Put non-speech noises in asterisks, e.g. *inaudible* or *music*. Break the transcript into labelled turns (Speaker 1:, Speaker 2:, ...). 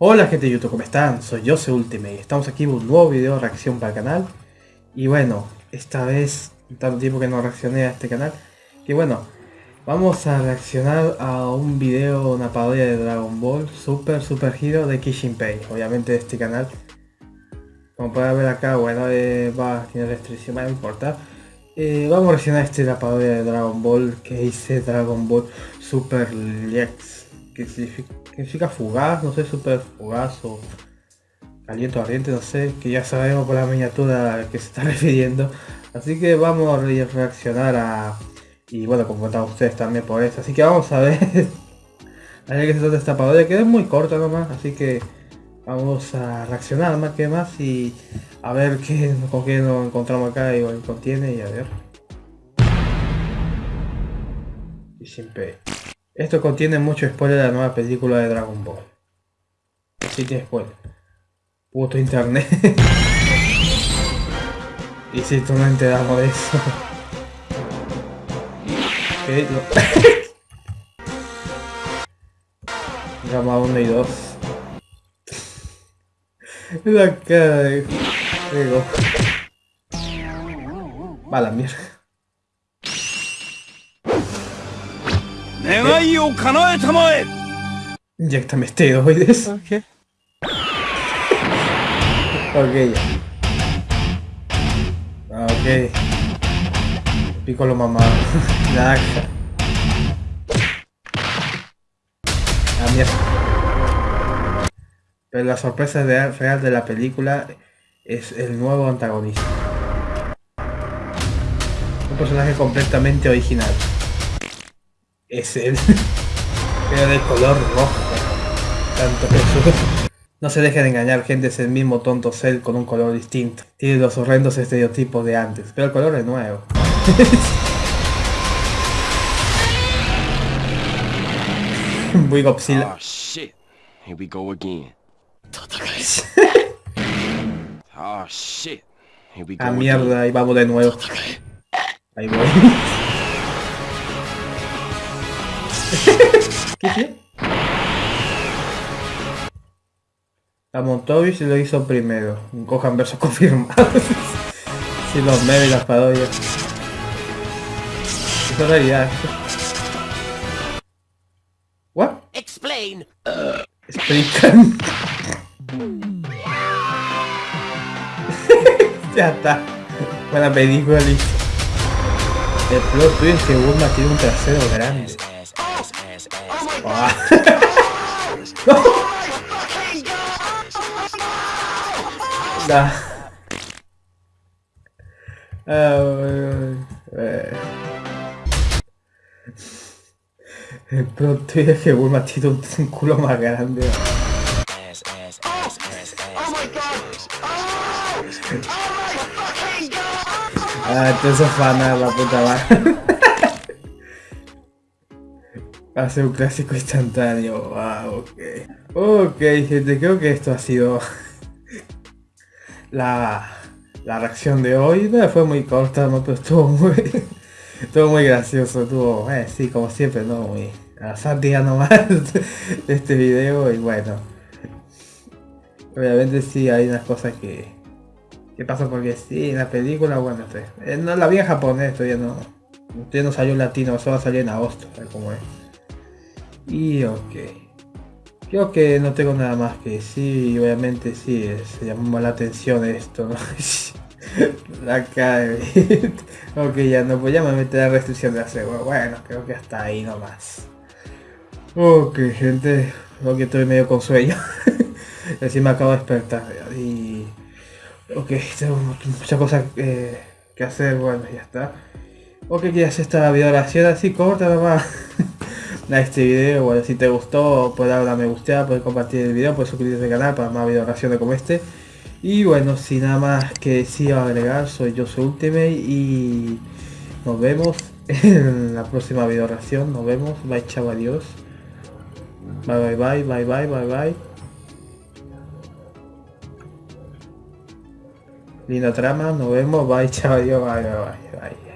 Speaker 1: Hola gente de YouTube, ¿cómo están? Soy yo, Ultimate y estamos aquí en un nuevo video de reacción para el canal. Y bueno, esta vez, tanto tiempo que no reaccioné a este canal, que bueno, vamos a reaccionar a un video, una parodia de Dragon Ball Super Super Hero de Kishinpei, obviamente de este canal. Como pueden ver acá, bueno, eh, va, tiene restricción, no importa. Eh, vamos a reaccionar a este la parodia de Dragon Ball que hice Dragon Ball Super Lex, que significa, fugaz, no sé, super fugaz o caliente ardiente, no sé, que ya sabemos por la miniatura que se está *laughs* refiriendo. Así que vamos a reaccionar a... Y bueno, como contaban ustedes también por eso. Así que vamos a *laughs* ver... a ver qué se trata esta parodia, que es muy corta nomás, así que... Vamos a reaccionar más que más y a ver qué, *laughs* con qué nos encontramos acá y contiene y a ver. Y siempre. Esto contiene mucho spoiler de la nueva película de Dragon Ball. Sí tiene spoiler. Puto internet. *laughs* y si tú no enteramos de eso. *laughs* Gama *laughs* 1 y 2. La cara de juego. Va la mierda. Inyectame esteroides. Ok. Ok. Ok. Pico lo mamado. Nada. La mierda. Pero la sorpresa real de la película es el nuevo antagonista. Un personaje completamente original. Es él. Pero *laughs* de color rojo. Tanto Jesús. *laughs* No se dejen engañar, gente, es el mismo tonto Cell con un color distinto. Tiene los horrendos estereotipos de antes, pero el color es nuevo. *laughs* Muy Godzilla. Oh shit. Here we go again. oh shit. Here we go ah mierda, ahí vamos de nuevo. Ahí voy. ¿Qué qué? La Montobi se lo hizo primero. Un cojan verso *laughs* confirmado. si los memes y las parodias. Es realidad. What? Explain. Uh, explican. *laughs* ya está. Buena película, listo. El plot twist que Bulma tiene un trasero grande. Oh. nah. El plot twist es que Bulma tiene un, un culo más grande. Ah, entonces fana la puta madre. Hace un clásico instantáneo. Wow, ok. Ok, gente, creo que esto ha sido la, la reacción de hoy. No fue muy corta, ¿no? pero estuvo muy, estuvo muy gracioso. Estuvo, eh, sí, como siempre, ¿no? Muy a sátira nomás este video y bueno. Obviamente sí hay unas cosas que ¿Qué pasa? Porque sí, en la película, bueno, este, no, la vi en japonés, todavía no, todavía no salió en latino, solo salir en agosto, como es. Y ok. Creo que no tengo nada más que decir, obviamente sí, se llamó la atención esto, ¿no? la cara de... ok, ya no, pues ya me metí la restricción de hacer, bueno, creo que hasta ahí nomás. Ok, gente, creo que estoy medio con sueño. *laughs* Así me acabo de despertar y Ok, tengo muchas cosas eh, que hacer, bueno, ya está. Ok, hacer esta video oración así corta nomás. *laughs* a este video, bueno, si te gustó, puedes darle a me gusta, puedes compartir el video, puedes suscribirte al canal para más video oraciones como este. Y bueno, sin nada más que o agregar, soy yo soy Ultimate y nos vemos en la próxima video oración. Nos vemos, bye chao, adiós. Bye bye bye, bye bye, bye bye. Linda trama, nos vemos, bye, chao, adiós, bye, bye, bye.